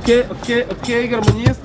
Окей, окей, окей, гармоніст.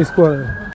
Escola.